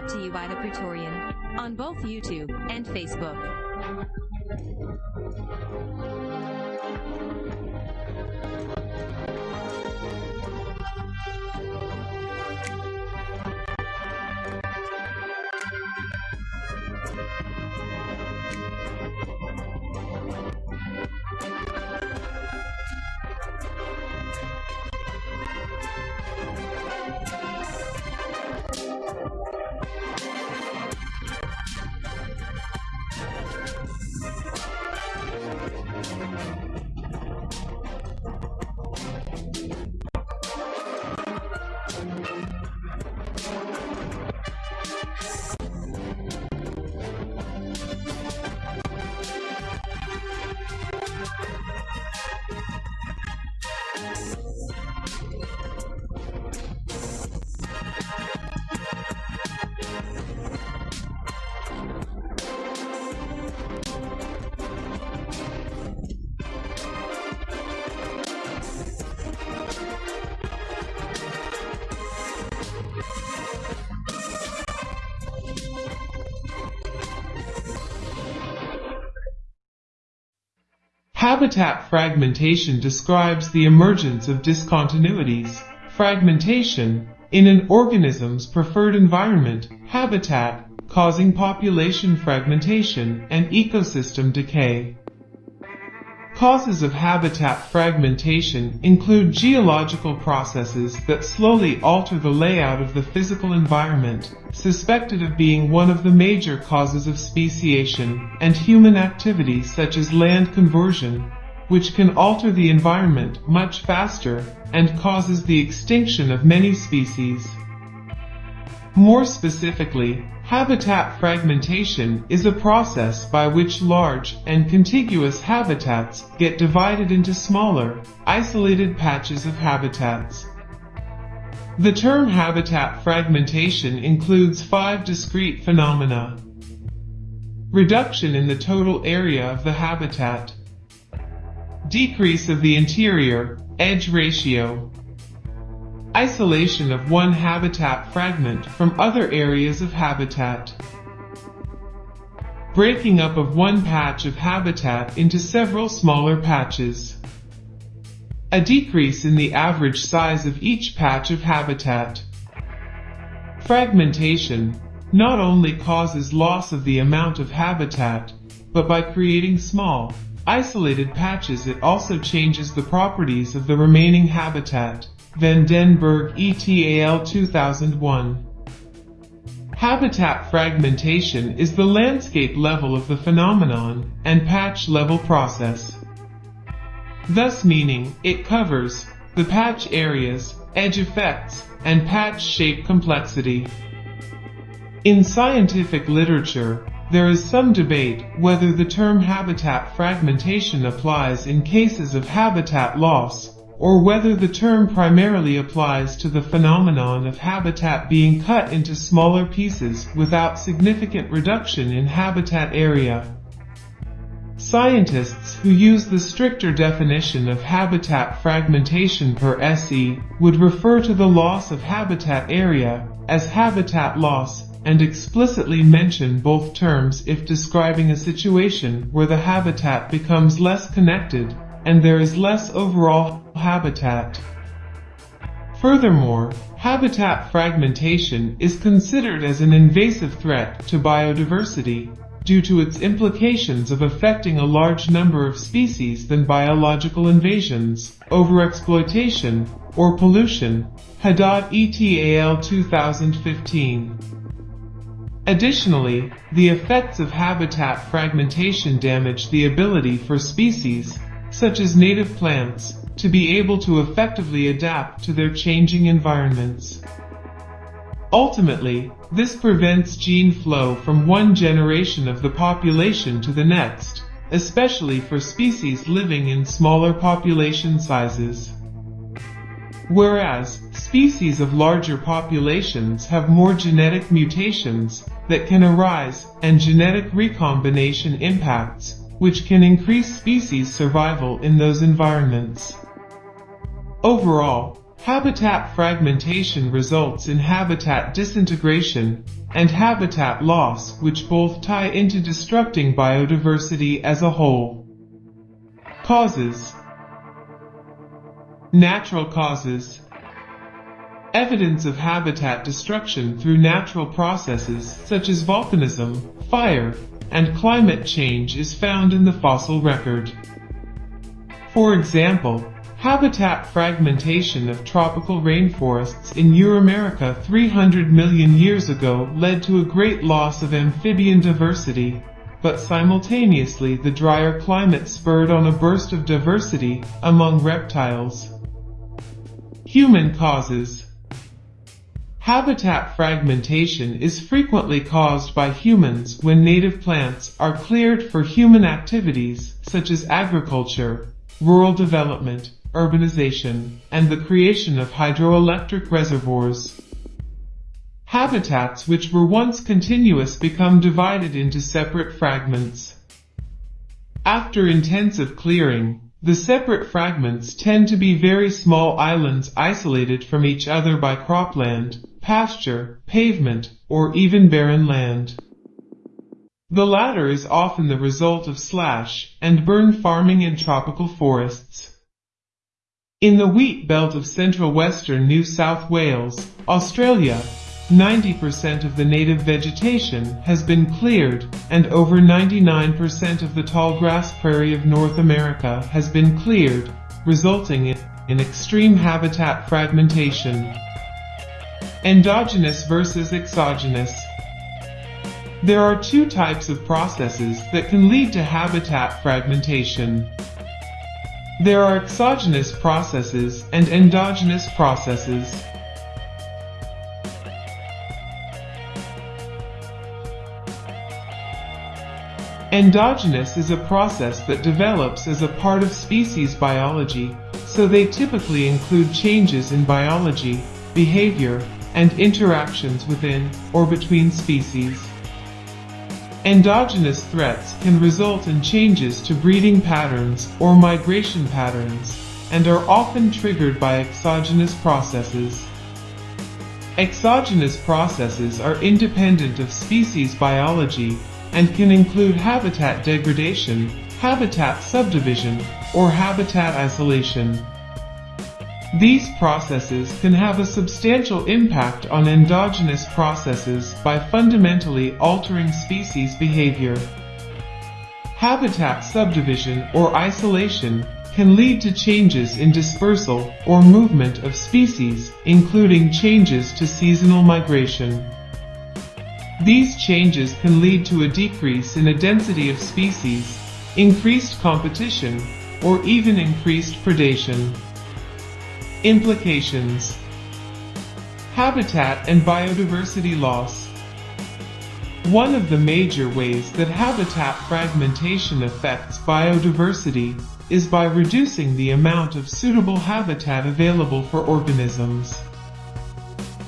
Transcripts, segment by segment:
Brought to you by the Praetorian on both YouTube and Facebook. Habitat fragmentation describes the emergence of discontinuities, fragmentation, in an organism's preferred environment, habitat, causing population fragmentation and ecosystem decay. Causes of habitat fragmentation include geological processes that slowly alter the layout of the physical environment, suspected of being one of the major causes of speciation, and human activities such as land conversion, which can alter the environment much faster and causes the extinction of many species. More specifically, habitat fragmentation is a process by which large and contiguous habitats get divided into smaller, isolated patches of habitats. The term habitat fragmentation includes five discrete phenomena. Reduction in the total area of the habitat. Decrease of the interior edge ratio. Isolation of one habitat fragment from other areas of habitat. Breaking up of one patch of habitat into several smaller patches. A decrease in the average size of each patch of habitat. Fragmentation not only causes loss of the amount of habitat, but by creating small, isolated patches it also changes the properties of the remaining habitat. Van den Berg et al. 2001 Habitat fragmentation is the landscape level of the phenomenon and patch level process. Thus meaning, it covers the patch areas, edge effects, and patch shape complexity. In scientific literature, there is some debate whether the term habitat fragmentation applies in cases of habitat loss, or whether the term primarily applies to the phenomenon of habitat being cut into smaller pieces without significant reduction in habitat area. Scientists who use the stricter definition of habitat fragmentation per SE would refer to the loss of habitat area as habitat loss and explicitly mention both terms if describing a situation where the habitat becomes less connected and there is less overall habitat. Furthermore, habitat fragmentation is considered as an invasive threat to biodiversity due to its implications of affecting a large number of species than biological invasions, overexploitation, or pollution. Haddad et al. 2015 Additionally, the effects of habitat fragmentation damage the ability for species, such as native plants, to be able to effectively adapt to their changing environments. Ultimately, this prevents gene flow from one generation of the population to the next, especially for species living in smaller population sizes. Whereas, species of larger populations have more genetic mutations that can arise and genetic recombination impacts, which can increase species survival in those environments. Overall, habitat fragmentation results in habitat disintegration and habitat loss which both tie into destructing biodiversity as a whole. Causes Natural causes Evidence of habitat destruction through natural processes such as volcanism, fire, and climate change is found in the fossil record. For example, habitat fragmentation of tropical rainforests in Euramerica 300 million years ago led to a great loss of amphibian diversity, but simultaneously the drier climate spurred on a burst of diversity among reptiles. Human causes Habitat fragmentation is frequently caused by humans when native plants are cleared for human activities such as agriculture, rural development, urbanization, and the creation of hydroelectric reservoirs. Habitats which were once continuous become divided into separate fragments. After intensive clearing, the separate fragments tend to be very small islands isolated from each other by cropland, pasture, pavement, or even barren land. The latter is often the result of slash and burn farming in tropical forests. In the wheat belt of central western New South Wales, Australia, 90% of the native vegetation has been cleared, and over 99% of the tall grass prairie of North America has been cleared, resulting in, extreme habitat fragmentation. Endogenous versus exogenous. There are two types of processes that can lead to habitat fragmentation. There are exogenous processes and endogenous processes. Endogenous is a process that develops as a part of species biology, so they typically include changes in biology, behavior, and interactions within or between species. Endogenous threats can result in changes to breeding patterns or migration patterns, and are often triggered by exogenous processes. Exogenous processes are independent of species biology and can include habitat degradation, habitat subdivision, or habitat isolation. These processes can have a substantial impact on endogenous processes by fundamentally altering species behavior. Habitat subdivision or isolation can lead to changes in dispersal or movement of species, including changes to seasonal migration. These changes can lead to a decrease in the density of species, increased competition, or even increased predation. Implications Habitat and biodiversity loss One of the major ways that habitat fragmentation affects biodiversity is by reducing the amount of suitable habitat available for organisms.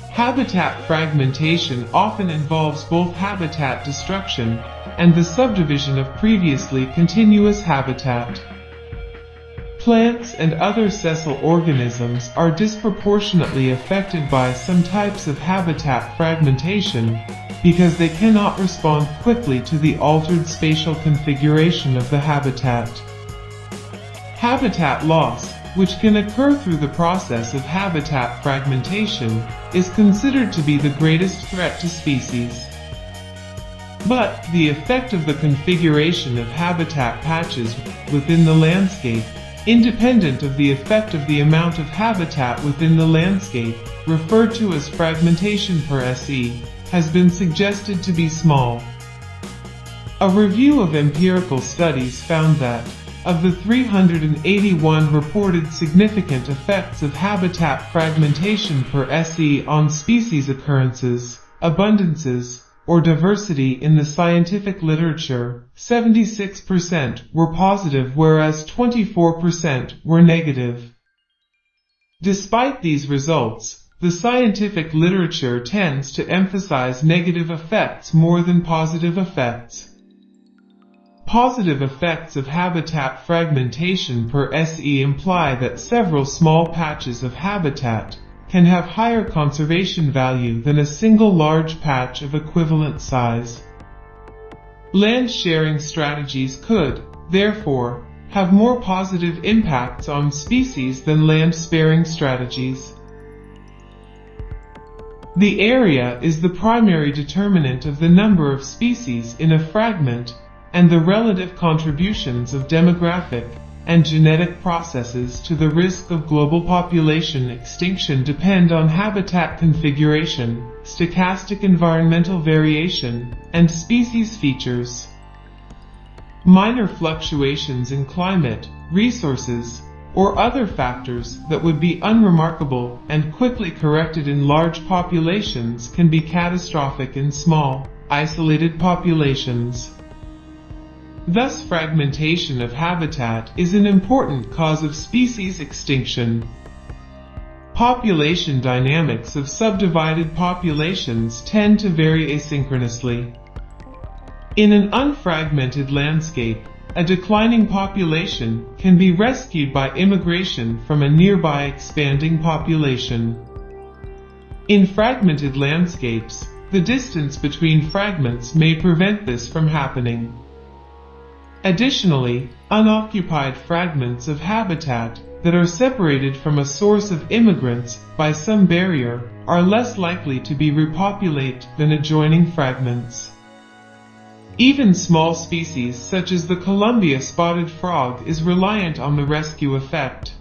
Habitat fragmentation often involves both habitat destruction and the subdivision of previously continuous habitat. Plants and other sessile organisms are disproportionately affected by some types of habitat fragmentation because they cannot respond quickly to the altered spatial configuration of the habitat. Habitat loss which can occur through the process of habitat fragmentation, is considered to be the greatest threat to species. But the effect of the configuration of habitat patches within the landscape, independent of the effect of the amount of habitat within the landscape, referred to as fragmentation per SE, has been suggested to be small. A review of empirical studies found that of the 381 reported significant effects of habitat fragmentation per SE on species occurrences, abundances, or diversity in the scientific literature, 76% were positive whereas 24% were negative. Despite these results, the scientific literature tends to emphasize negative effects more than positive effects. Positive effects of habitat fragmentation per SE imply that several small patches of habitat can have higher conservation value than a single large patch of equivalent size. Land sharing strategies could, therefore, have more positive impacts on species than land sparing strategies. The area is the primary determinant of the number of species in a fragment and the relative contributions of demographic and genetic processes to the risk of global population extinction depend on habitat configuration, stochastic environmental variation, and species features. Minor fluctuations in climate, resources, or other factors that would be unremarkable and quickly corrected in large populations can be catastrophic in small, isolated populations. Thus fragmentation of habitat is an important cause of species extinction. Population dynamics of subdivided populations tend to vary asynchronously. In an unfragmented landscape, a declining population can be rescued by immigration from a nearby expanding population. In fragmented landscapes, the distance between fragments may prevent this from happening. Additionally, unoccupied fragments of habitat that are separated from a source of immigrants by some barrier are less likely to be repopulated than adjoining fragments. Even small species such as the Columbia spotted frog is reliant on the rescue effect.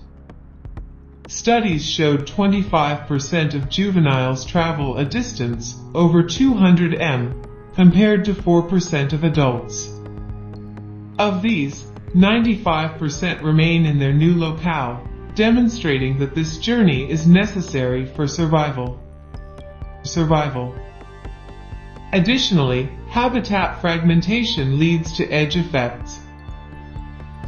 Studies showed 25% of juveniles travel a distance over 200 m compared to 4% of adults. Of these, 95% remain in their new locale, demonstrating that this journey is necessary for survival. Survival. Additionally, habitat fragmentation leads to edge effects.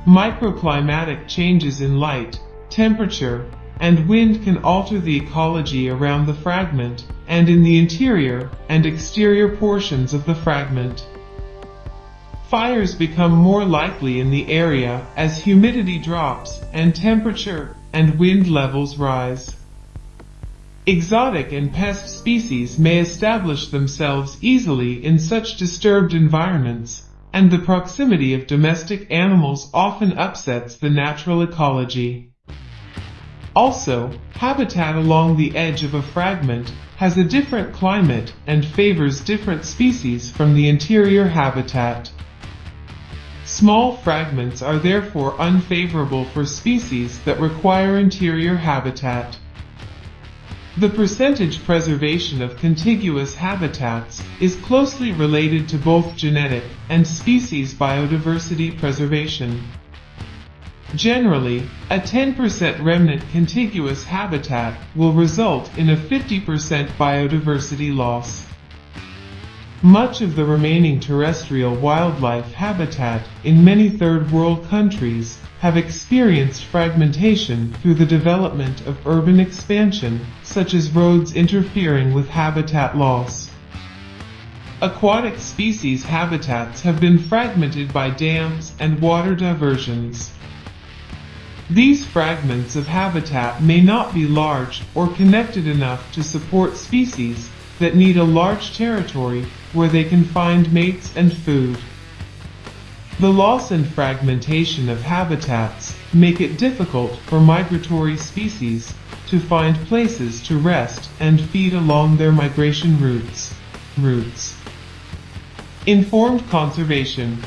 Microclimatic changes in light, temperature, and wind can alter the ecology around the fragment and in the interior and exterior portions of the fragment. Fires become more likely in the area as humidity drops and temperature and wind levels rise. Exotic and pest species may establish themselves easily in such disturbed environments, and the proximity of domestic animals often upsets the natural ecology. Also, habitat along the edge of a fragment has a different climate and favors different species from the interior habitat. Small fragments are therefore unfavorable for species that require interior habitat. The percentage preservation of contiguous habitats is closely related to both genetic and species biodiversity preservation. Generally, a 10% remnant contiguous habitat will result in a 50% biodiversity loss. Much of the remaining terrestrial wildlife habitat in many third world countries have experienced fragmentation through the development of urban expansion, such as roads interfering with habitat loss. Aquatic species habitats have been fragmented by dams and water diversions. These fragments of habitat may not be large or connected enough to support species that need a large territory where they can find mates and food. The loss and fragmentation of habitats make it difficult for migratory species to find places to rest and feed along their migration routes. routes. Informed conservation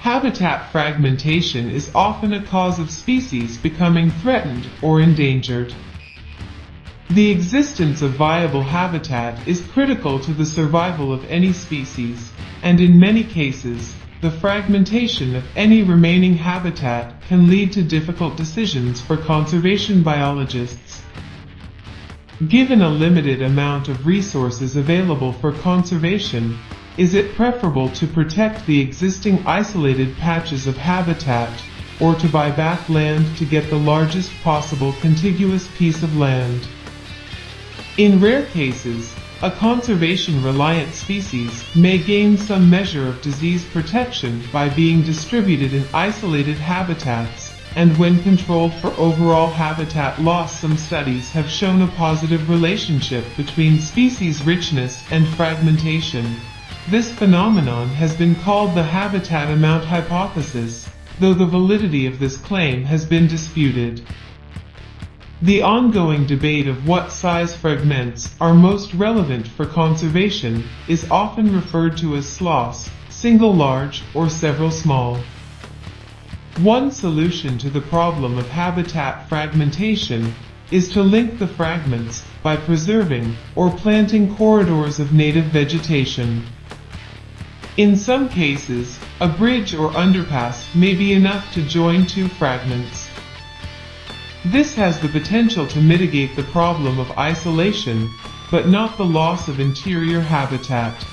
Habitat fragmentation is often a cause of species becoming threatened or endangered. The existence of viable habitat is critical to the survival of any species, and in many cases, the fragmentation of any remaining habitat can lead to difficult decisions for conservation biologists. Given a limited amount of resources available for conservation, is it preferable to protect the existing isolated patches of habitat or to buy back land to get the largest possible contiguous piece of land? In rare cases, a conservation-reliant species may gain some measure of disease protection by being distributed in isolated habitats, and when controlled for overall habitat loss some studies have shown a positive relationship between species richness and fragmentation. This phenomenon has been called the habitat amount hypothesis, though the validity of this claim has been disputed. The ongoing debate of what size fragments are most relevant for conservation is often referred to as SLOSS, single large or several small. One solution to the problem of habitat fragmentation is to link the fragments by preserving or planting corridors of native vegetation. In some cases, a bridge or underpass may be enough to join two fragments. This has the potential to mitigate the problem of isolation, but not the loss of interior habitat.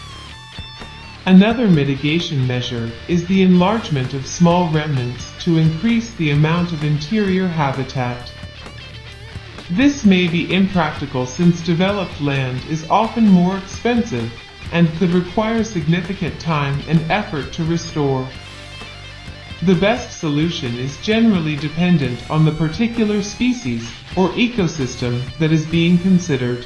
Another mitigation measure is the enlargement of small remnants to increase the amount of interior habitat. This may be impractical since developed land is often more expensive and could require significant time and effort to restore. The best solution is generally dependent on the particular species or ecosystem that is being considered.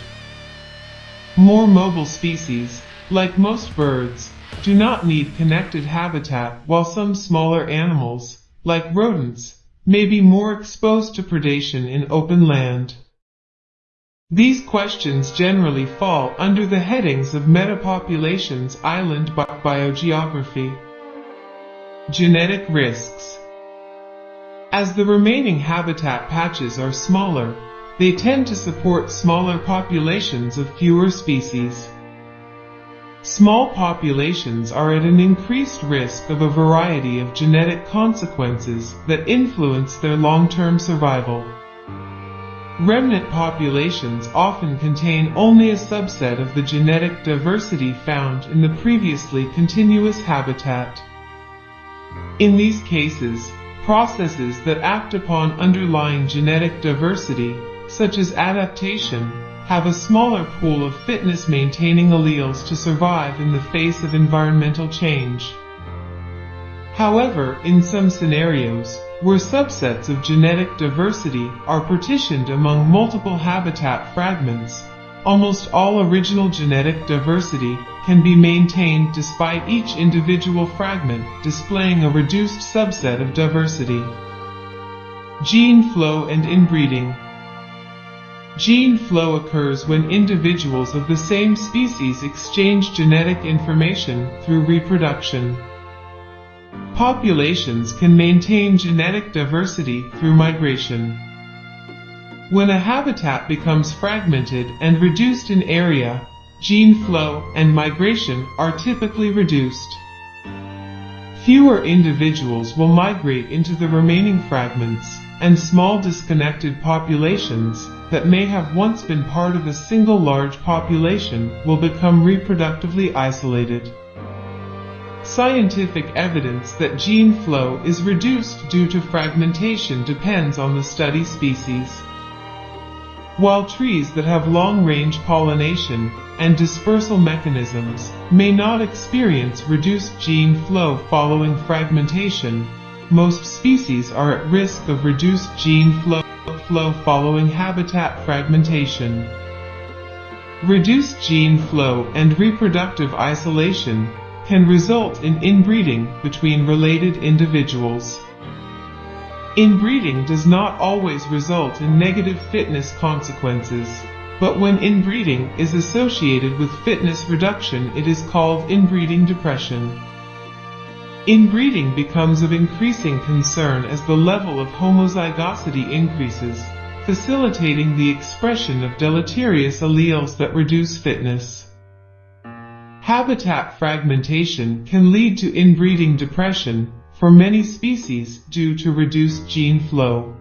More mobile species, like most birds, do not need connected habitat while some smaller animals, like rodents, may be more exposed to predation in open land. These questions generally fall under the headings of metapopulations island bi biogeography. Genetic risks. As the remaining habitat patches are smaller, they tend to support smaller populations of fewer species. Small populations are at an increased risk of a variety of genetic consequences that influence their long-term survival. Remnant populations often contain only a subset of the genetic diversity found in the previously continuous habitat. In these cases, processes that act upon underlying genetic diversity, such as adaptation, have a smaller pool of fitness maintaining alleles to survive in the face of environmental change. However, in some scenarios, where subsets of genetic diversity are partitioned among multiple habitat fragments, almost all original genetic diversity can be maintained despite each individual fragment displaying a reduced subset of diversity. Gene flow and inbreeding. Gene flow occurs when individuals of the same species exchange genetic information through reproduction. Populations can maintain genetic diversity through migration. When a habitat becomes fragmented and reduced in area, gene flow and migration are typically reduced. Fewer individuals will migrate into the remaining fragments, and small disconnected populations that may have once been part of a single large population will become reproductively isolated. Scientific evidence that gene flow is reduced due to fragmentation depends on the study species. While trees that have long-range pollination and dispersal mechanisms may not experience reduced gene flow following fragmentation, most species are at risk of reduced gene flow, flow following habitat fragmentation. Reduced gene flow and reproductive isolation can result in inbreeding between related individuals. Inbreeding does not always result in negative fitness consequences, but when inbreeding is associated with fitness reduction it is called inbreeding depression. Inbreeding becomes of increasing concern as the level of homozygosity increases, facilitating the expression of deleterious alleles that reduce fitness. Habitat fragmentation can lead to inbreeding depression, for many species due to reduced gene flow.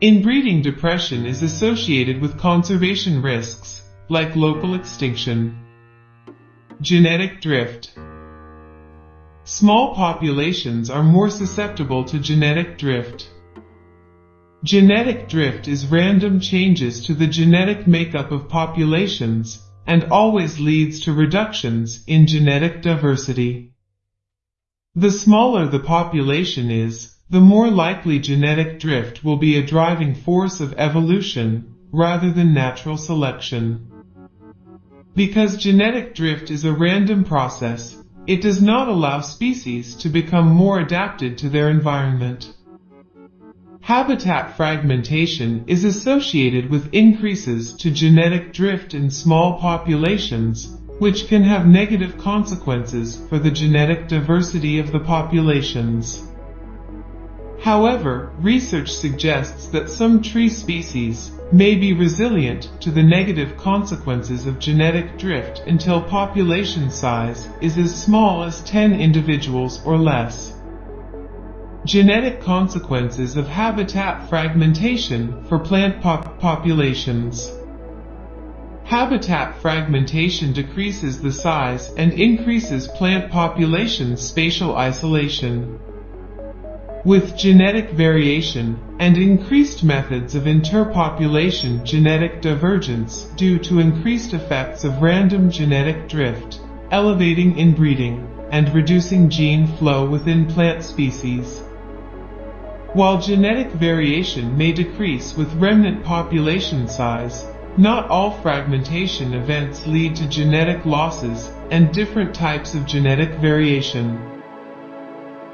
Inbreeding depression is associated with conservation risks, like local extinction. Genetic drift. Small populations are more susceptible to genetic drift. Genetic drift is random changes to the genetic makeup of populations, and always leads to reductions in genetic diversity. The smaller the population is, the more likely genetic drift will be a driving force of evolution rather than natural selection. Because genetic drift is a random process, it does not allow species to become more adapted to their environment. Habitat fragmentation is associated with increases to genetic drift in small populations, which can have negative consequences for the genetic diversity of the populations. However, research suggests that some tree species may be resilient to the negative consequences of genetic drift until population size is as small as 10 individuals or less. Genetic consequences of habitat fragmentation for plant pop populations. Habitat fragmentation decreases the size and increases plant population spatial isolation. With genetic variation and increased methods of interpopulation genetic divergence due to increased effects of random genetic drift, elevating inbreeding, and reducing gene flow within plant species. While genetic variation may decrease with remnant population size, not all fragmentation events lead to genetic losses and different types of genetic variation.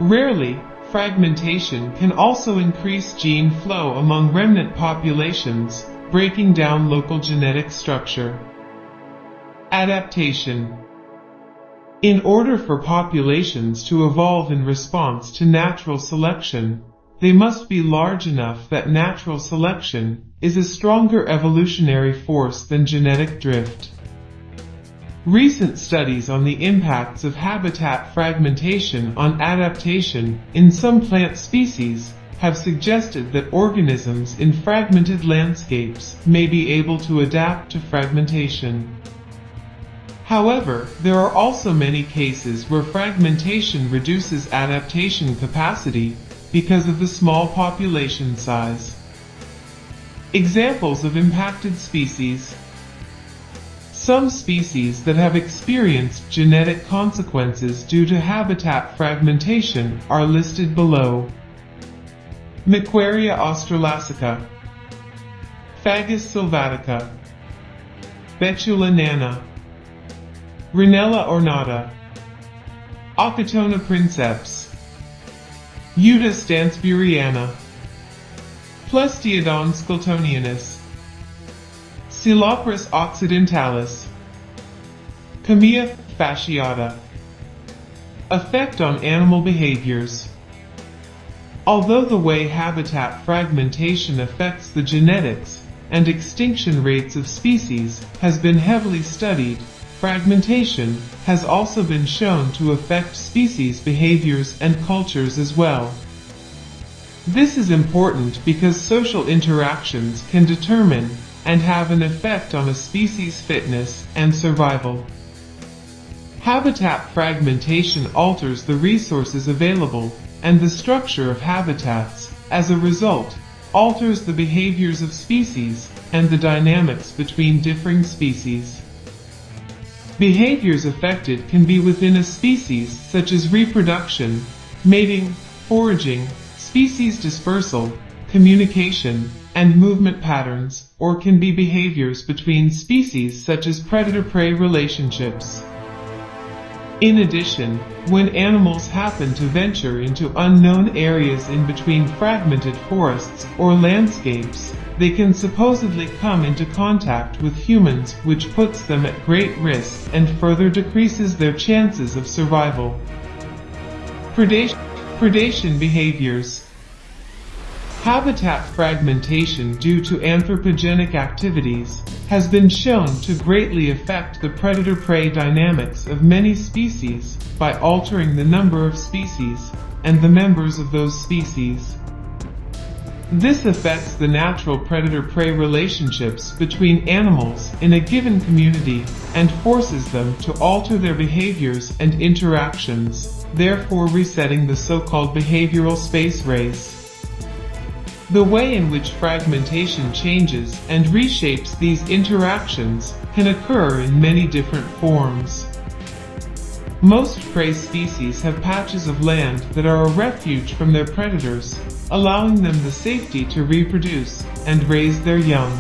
Rarely, fragmentation can also increase gene flow among remnant populations, breaking down local genetic structure. Adaptation In order for populations to evolve in response to natural selection, they must be large enough that natural selection is a stronger evolutionary force than genetic drift. Recent studies on the impacts of habitat fragmentation on adaptation in some plant species have suggested that organisms in fragmented landscapes may be able to adapt to fragmentation. However, there are also many cases where fragmentation reduces adaptation capacity because of the small population size. Examples of impacted species. Some species that have experienced genetic consequences due to habitat fragmentation are listed below. Macquaria australasica, Fagus sylvatica, Betula nana, Rhinella ornata, Ochotona princeps, Uta stansburiana, Plestiodon skiltonianus, Sceloporus occidentalis. Chamaea fasciata. Effect on animal behaviors. Although the way habitat fragmentation affects the genetics and extinction rates of species has been heavily studied, fragmentation has also been shown to affect species behaviors and cultures as well. This is important because social interactions can determine and have an effect on a species' fitness and survival. Habitat fragmentation alters the resources available and the structure of habitats, as a result, alters the behaviors of species and the dynamics between differing species. Behaviors affected can be within a species such as reproduction, mating, foraging, species dispersal, communication, and movement patterns, or can be behaviors between species such as predator-prey relationships. In addition, when animals happen to venture into unknown areas in between fragmented forests or landscapes, they can supposedly come into contact with humans which puts them at great risk and further decreases their chances of survival. Predation, predation behaviors Habitat fragmentation due to anthropogenic activities has been shown to greatly affect the predator-prey dynamics of many species by altering the number of species and the members of those species. This affects the natural predator-prey relationships between animals in a given community and forces them to alter their behaviors and interactions, therefore resetting the so-called behavioral space race. The way in which fragmentation changes and reshapes these interactions can occur in many different forms. Most prey species have patches of land that are a refuge from their predators, allowing them the safety to reproduce and raise their young.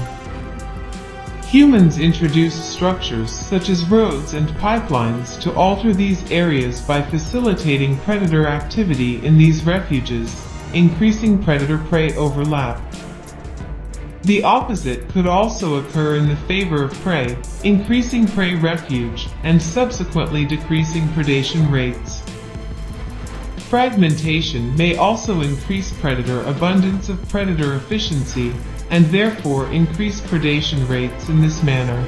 Humans introduced structures such as roads and pipelines to alter these areas by facilitating predator activity in these refuges, increasing predator-prey overlap. The opposite could also occur in the favor of prey, increasing prey refuge and subsequently decreasing predation rates. Fragmentation may also increase predator abundance of predator efficiency and therefore increase predation rates in this manner.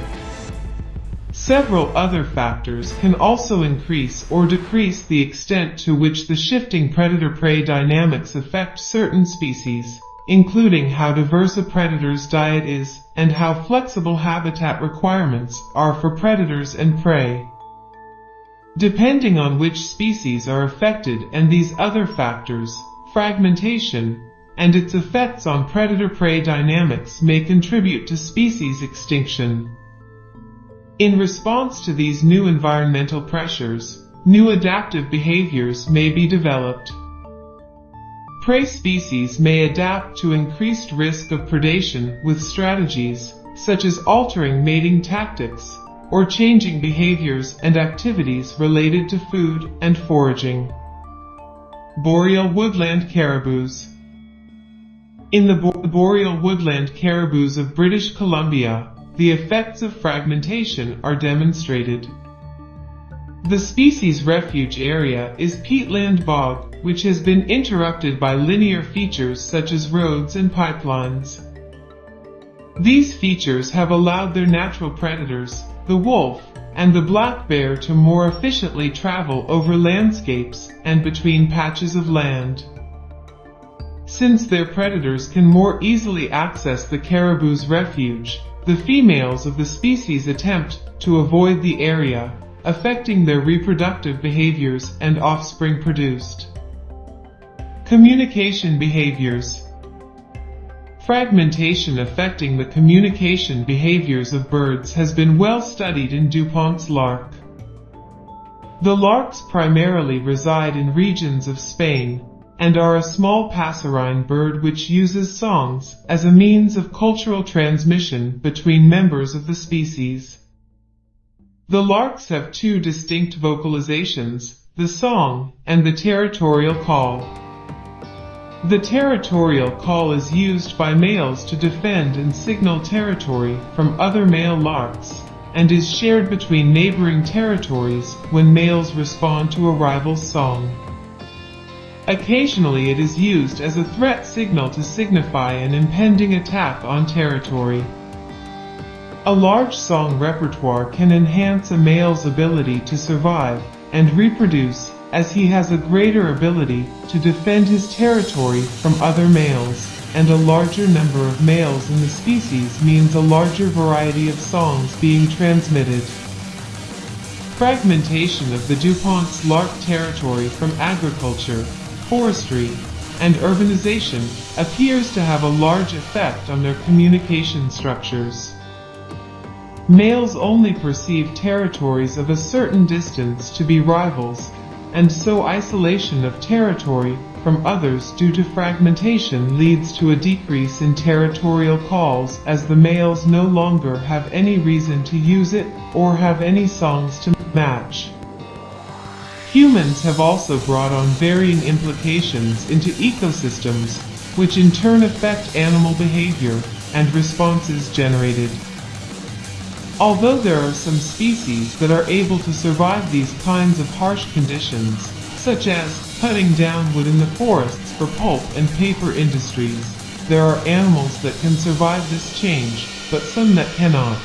Several other factors can also increase or decrease the extent to which the shifting predator-prey dynamics affect certain species including how diverse a predator's diet is and how flexible habitat requirements are for predators and prey. Depending on which species are affected and these other factors, fragmentation, and its effects on predator-prey dynamics may contribute to species extinction. In response to these new environmental pressures, new adaptive behaviors may be developed. Prey species may adapt to increased risk of predation with strategies, such as altering mating tactics, or changing behaviors and activities related to food and foraging. Boreal woodland caribous In the bo boreal woodland caribous of British Columbia, the effects of fragmentation are demonstrated. The species refuge area is peatland bog, which has been interrupted by linear features such as roads and pipelines. These features have allowed their natural predators, the wolf, and the black bear to more efficiently travel over landscapes and between patches of land. Since their predators can more easily access the caribou's refuge, the females of the species attempt to avoid the area affecting their reproductive behaviors and offspring produced. Communication behaviors Fragmentation affecting the communication behaviors of birds has been well studied in Dupont's lark. The larks primarily reside in regions of Spain and are a small passerine bird which uses songs as a means of cultural transmission between members of the species. The larks have two distinct vocalizations, the song and the territorial call. The territorial call is used by males to defend and signal territory from other male larks, and is shared between neighboring territories when males respond to a rival's song. Occasionally it is used as a threat signal to signify an impending attack on territory. A large song repertoire can enhance a male's ability to survive and reproduce as he has a greater ability to defend his territory from other males, and a larger number of males in the species means a larger variety of songs being transmitted. Fragmentation of the Dupont's lark territory from agriculture, forestry, and urbanization appears to have a large effect on their communication structures. Males only perceive territories of a certain distance to be rivals, and so isolation of territory from others due to fragmentation leads to a decrease in territorial calls as the males no longer have any reason to use it or have any songs to match. Humans have also brought on varying implications into ecosystems, which in turn affect animal behavior and responses generated. Although there are some species that are able to survive these kinds of harsh conditions, such as cutting down wood in the forests for pulp and paper industries, there are animals that can survive this change, but some that cannot.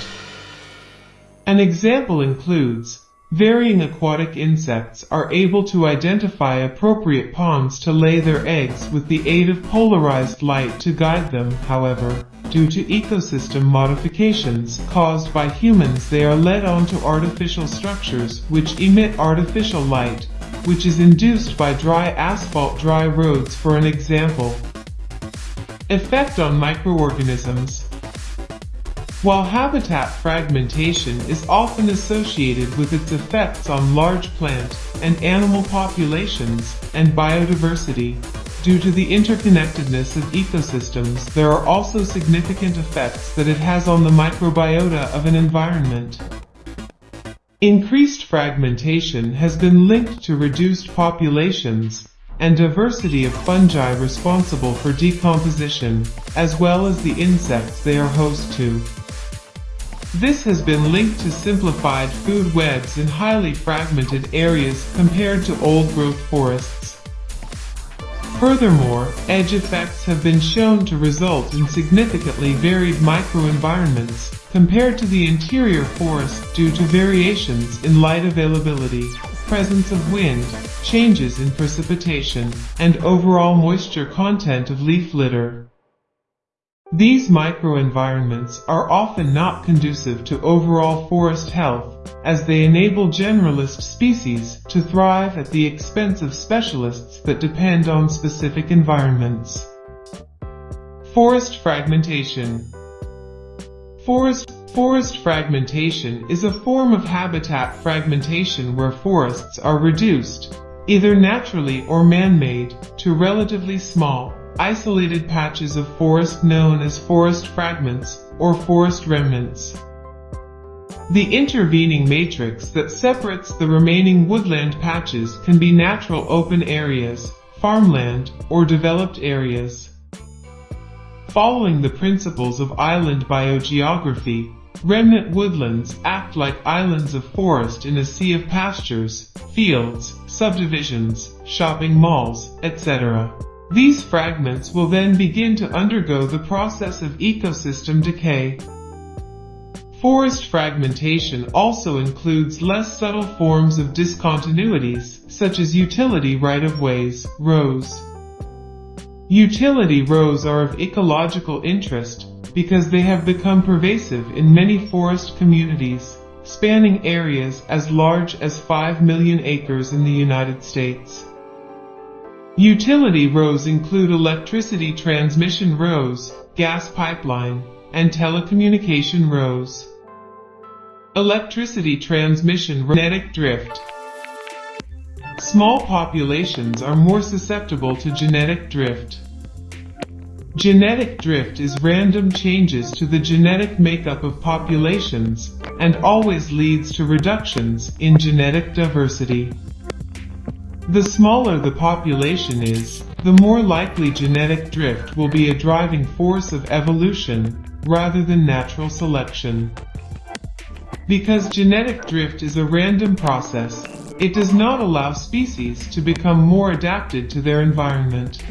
An example includes Varying aquatic insects are able to identify appropriate ponds to lay their eggs with the aid of polarized light to guide them, however, due to ecosystem modifications caused by humans they are led onto artificial structures which emit artificial light, which is induced by dry asphalt dry roads for an example. Effect on microorganisms While habitat fragmentation is often associated with its effects on large plant and animal populations and biodiversity, due to the interconnectedness of ecosystems, there are also significant effects that it has on the microbiota of an environment. Increased fragmentation has been linked to reduced populations and diversity of fungi responsible for decomposition, as well as the insects they are host to. This has been linked to simplified food webs in highly fragmented areas compared to old-growth forests. Furthermore, edge effects have been shown to result in significantly varied microenvironments compared to the interior forest due to variations in light availability, presence of wind, changes in precipitation, and overall moisture content of leaf litter. These microenvironments are often not conducive to overall forest health, as they enable generalist species to thrive at the expense of specialists that depend on specific environments. Forest fragmentation Forest, forest fragmentation is a form of habitat fragmentation where forests are reduced, either naturally or man-made, to relatively small, isolated patches of forest known as forest fragments or forest remnants. The intervening matrix that separates the remaining woodland patches can be natural open areas, farmland, or developed areas. Following the principles of island biogeography, remnant woodlands act like islands of forest in a sea of pastures, fields, subdivisions, shopping malls, etc. These fragments will then begin to undergo the process of ecosystem decay. Forest fragmentation also includes less subtle forms of discontinuities, such as utility right-of-ways, rows. Utility rows are of ecological interest because they have become pervasive in many forest communities, spanning areas as large as 5 million acres in the United States. Utility rows include electricity transmission rows, gas pipeline, and telecommunication rows. Electricity transmission genetic drift Small populations are more susceptible to genetic drift. Genetic drift is random changes to the genetic makeup of populations and always leads to reductions in genetic diversity. The smaller the population is, the more likely genetic drift will be a driving force of evolution rather than natural selection. Because genetic drift is a random process, it does not allow species to become more adapted to their environment.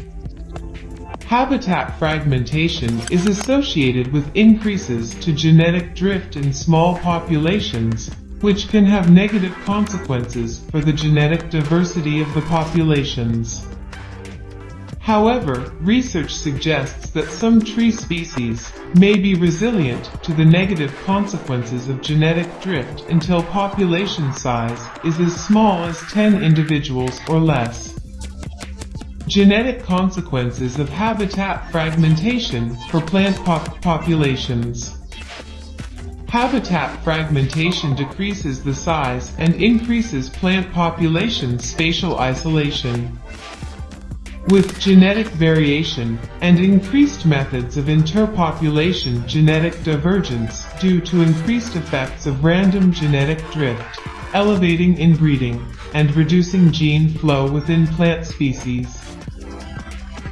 Habitat fragmentation is associated with increases to genetic drift in small populations, which can have negative consequences for the genetic diversity of the populations. However, research suggests that some tree species may be resilient to the negative consequences of genetic drift until population size is as small as 10 individuals or less. Genetic consequences of habitat fragmentation for plant pop populations. Habitat fragmentation decreases the size and increases plant population spatial isolation. With genetic variation and increased methods of interpopulation genetic divergence due to increased effects of random genetic drift, elevating inbreeding, and reducing gene flow within plant species.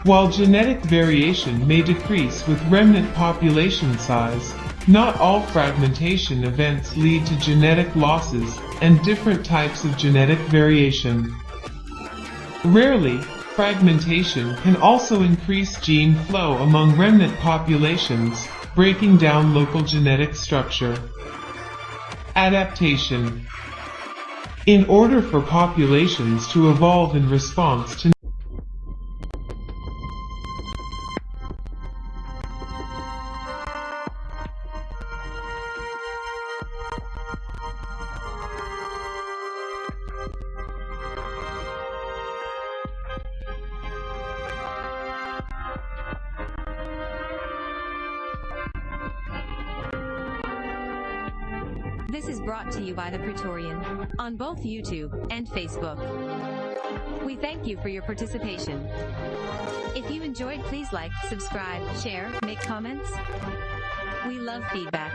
While genetic variation may decrease with remnant population size, not all fragmentation events lead to genetic losses and different types of genetic variation. Rarely, fragmentation can also increase gene flow among remnant populations, breaking down local genetic structure. Adaptation In order for populations to evolve in response to on both YouTube and Facebook. We thank you for your participation. If you enjoyed, please like, subscribe, share, make comments. We love feedback.